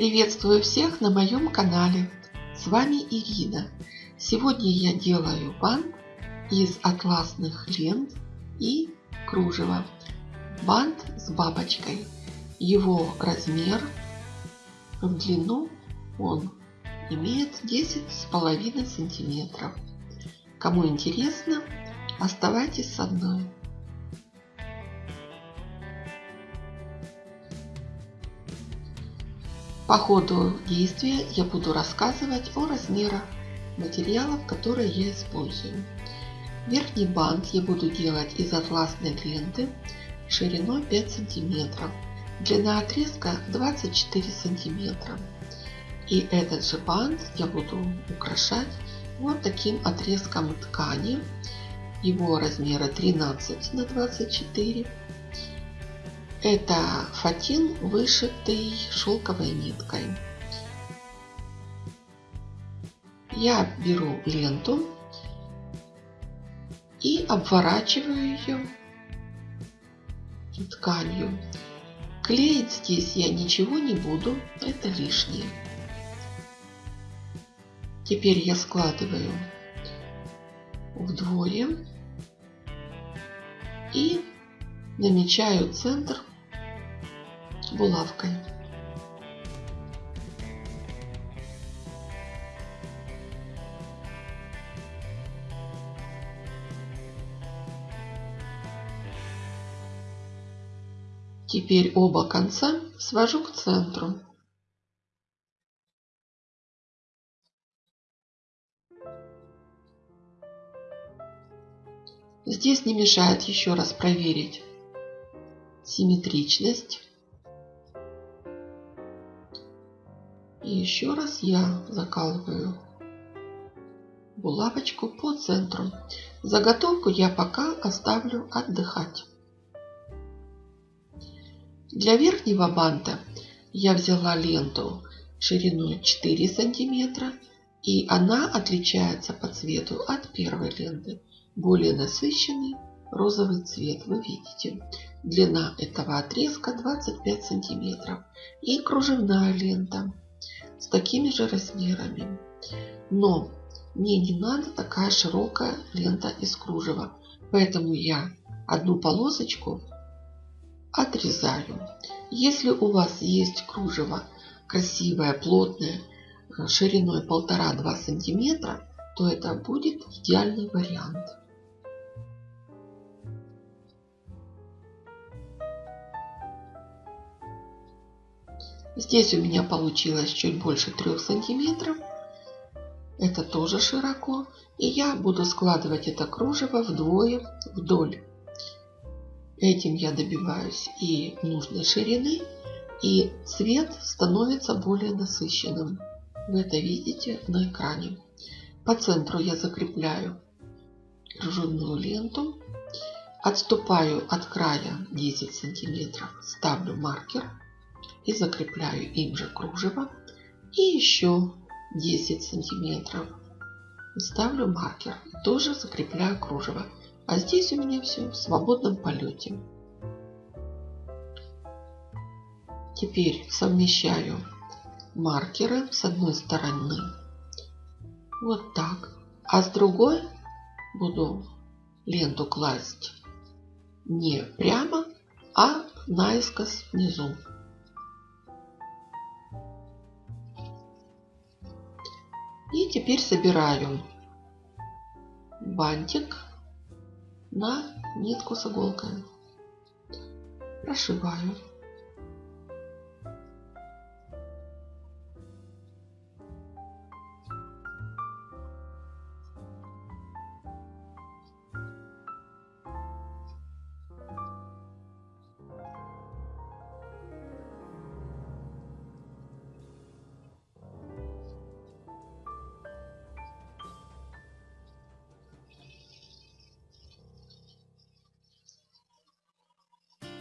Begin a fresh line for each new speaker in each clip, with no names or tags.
Приветствую всех на моем канале. С вами Ирина. Сегодня я делаю бант из атласных лент и кружева. Бант с бабочкой. Его размер в длину он имеет 10,5 сантиметров. Кому интересно, оставайтесь со мной. По ходу действия я буду рассказывать о размерах материалов, которые я использую. Верхний бант я буду делать из атласной ленты шириной 5 сантиметров. Длина отрезка 24 сантиметра. И этот же бант я буду украшать вот таким отрезком ткани. Его размера 13 на 24 это фатин, вышитый шелковой ниткой. Я беру ленту и обворачиваю ее тканью. Клеить здесь я ничего не буду, это лишнее. Теперь я складываю вдвое и намечаю центр булавкой. Теперь оба конца свожу к центру. Здесь не мешает еще раз проверить симметричность И еще раз я закалываю булавочку по центру. Заготовку я пока оставлю отдыхать. Для верхнего банта я взяла ленту шириной 4 сантиметра и она отличается по цвету от первой ленты. Более насыщенный розовый цвет вы видите. Длина этого отрезка 25 сантиметров и кружевная лента с такими же размерами. Но мне не надо такая широкая лента из кружева. Поэтому я одну полосочку отрезаю. Если у вас есть кружево красивое, плотное, шириной 1,5-2 сантиметра, то это будет идеальный вариант. Здесь у меня получилось чуть больше 3 сантиметров. Это тоже широко. И я буду складывать это кружево вдвое вдоль. Этим я добиваюсь и нужной ширины, и цвет становится более насыщенным. Вы это видите на экране. По центру я закрепляю кружевную ленту, отступаю от края 10 сантиметров, ставлю маркер и закрепляю им же кружево и еще 10 сантиметров. Ставлю маркер, тоже закрепляю кружево. А здесь у меня все в свободном полете. Теперь совмещаю маркеры с одной стороны вот так, а с другой буду ленту класть не прямо, а наискось внизу. И теперь собираю бантик на нитку с иголкой. Прошиваю.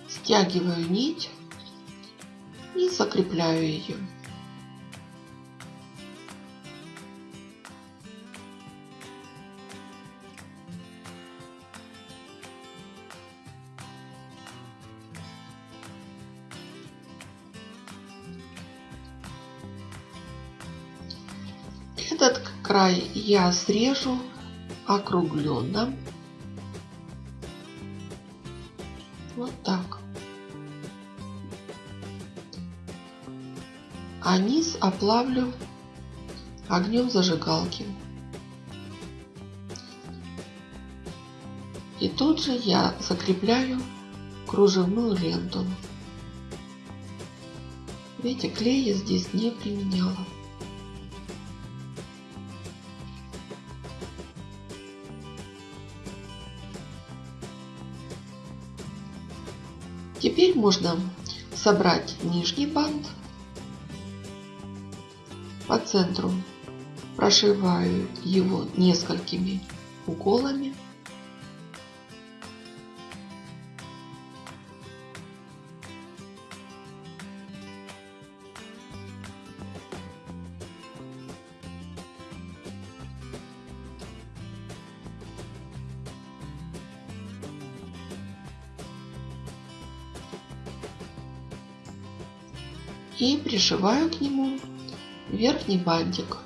Стягиваю нить и закрепляю ее. Этот край я срежу округленно. Вот так. А низ оплавлю огнем зажигалки. И тут же я закрепляю кружевную ленту. Видите, клей я здесь не применяла. Теперь можно собрать нижний бант по центру. Прошиваю его несколькими уколами. И пришиваю к нему верхний бантик.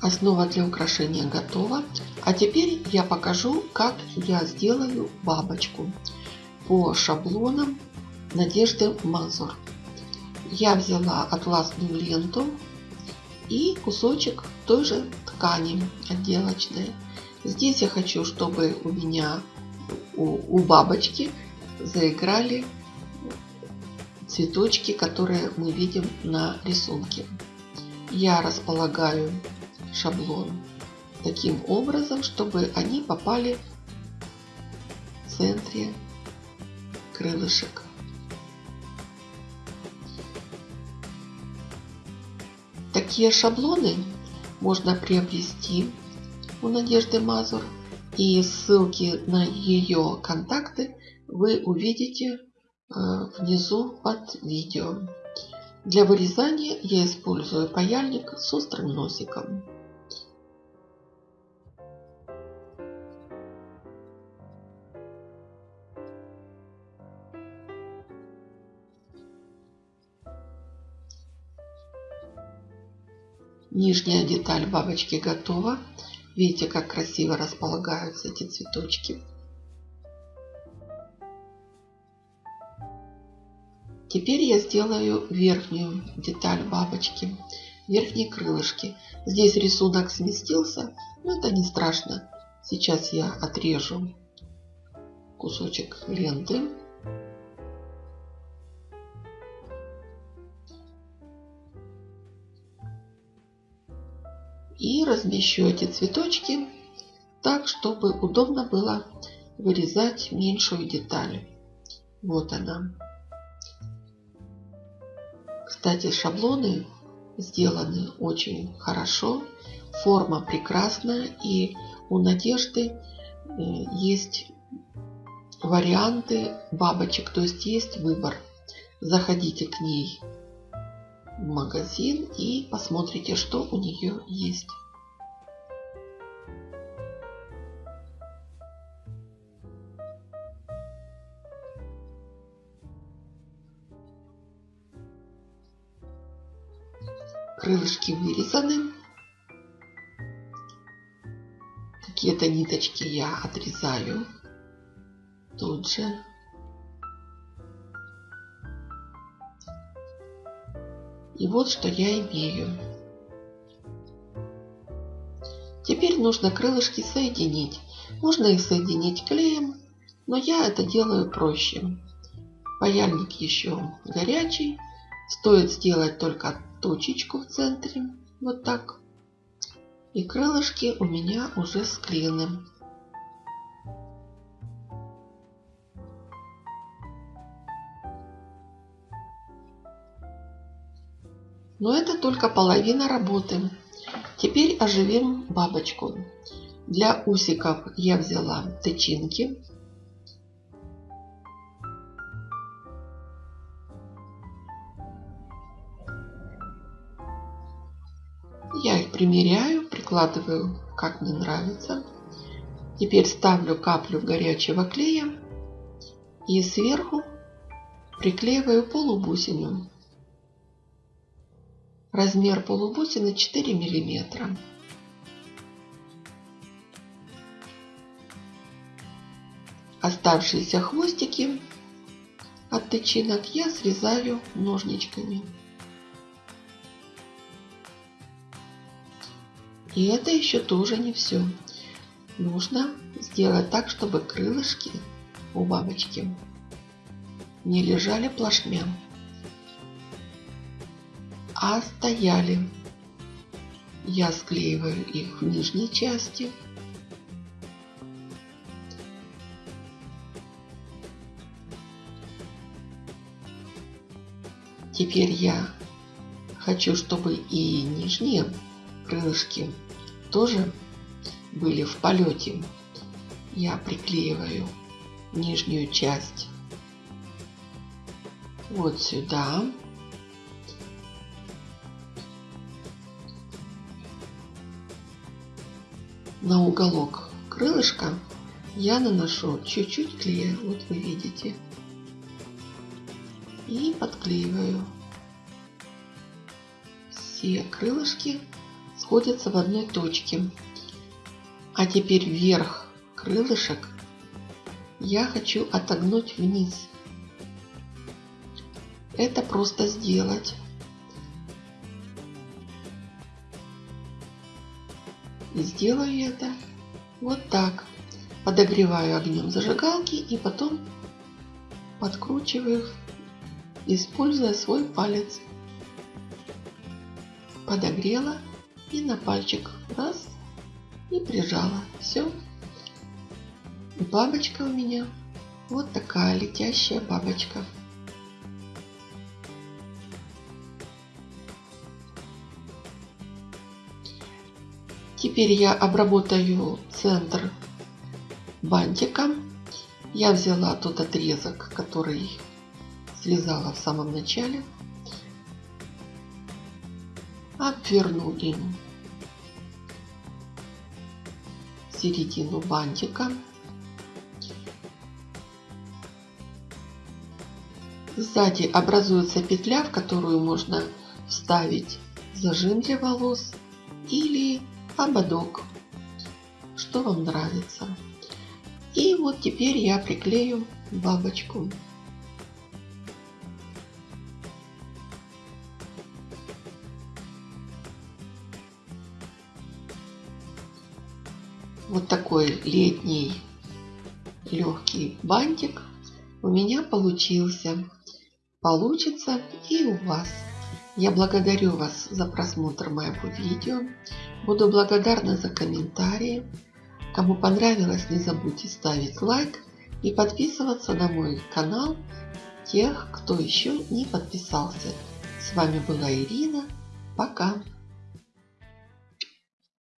Основа для украшения готова. А теперь я покажу, как я сделаю бабочку по шаблонам Надежды Мазур. Я взяла атласную ленту и кусочек той же ткани отделочной. Здесь я хочу, чтобы у меня у, у бабочки заиграли цветочки, которые мы видим на рисунке. Я располагаю шаблон таким образом, чтобы они попали в центре крылышек. Такие шаблоны можно приобрести у Надежды Мазур. И ссылки на ее контакты вы увидите э, внизу под видео. Для вырезания я использую паяльник с острым носиком. Нижняя деталь бабочки готова. Видите, как красиво располагаются эти цветочки. Теперь я сделаю верхнюю деталь бабочки, верхние крылышки. Здесь рисунок сместился, но это не страшно. Сейчас я отрежу кусочек ленты. И размещу эти цветочки так, чтобы удобно было вырезать меньшую деталь. Вот она. Кстати, шаблоны сделаны очень хорошо. Форма прекрасная. И у Надежды э, есть варианты бабочек. То есть есть выбор. Заходите к ней магазин и посмотрите, что у нее есть. Крылышки вырезаны. Какие-то ниточки я отрезаю тут же. И вот что я имею. Теперь нужно крылышки соединить. Можно их соединить клеем, но я это делаю проще. Паяльник еще горячий. Стоит сделать только точечку в центре. Вот так. И крылышки у меня уже склеены. Но это только половина работы. Теперь оживим бабочку. Для усиков я взяла тычинки. Я их примеряю, прикладываю как мне нравится. Теперь ставлю каплю горячего клея и сверху приклеиваю полубусину. Размер полубусины 4 миллиметра. Оставшиеся хвостики от тычинок я срезаю ножничками. И это еще тоже не все. Нужно сделать так, чтобы крылышки у бабочки не лежали плашмя, а стояли. Я склеиваю их в нижней части – Теперь я хочу, чтобы и нижние крылышки тоже были в полете. Я приклеиваю нижнюю часть вот сюда. На уголок крылышка я наношу чуть-чуть клея, вот вы видите и подклеиваю. Все крылышки сходятся в одной точке. А теперь вверх крылышек я хочу отогнуть вниз. Это просто сделать. И сделаю это вот так. Подогреваю огнем зажигалки и потом подкручиваю используя свой палец. Подогрела и на пальчик раз и прижала. Все. Бабочка у меня вот такая летящая бабочка. Теперь я обработаю центр бантиком. Я взяла тот отрезок, который связала в самом начале, обвернули середину бантика, Сзади образуется петля, в которую можно вставить зажим для волос или ободок, что вам нравится. И вот теперь я приклею бабочку. вот такой летний легкий бантик у меня получился. Получится и у вас. Я благодарю вас за просмотр моего видео. Буду благодарна за комментарии. Кому понравилось, не забудьте ставить лайк и подписываться на мой канал тех, кто еще не подписался. С вами была Ирина. Пока!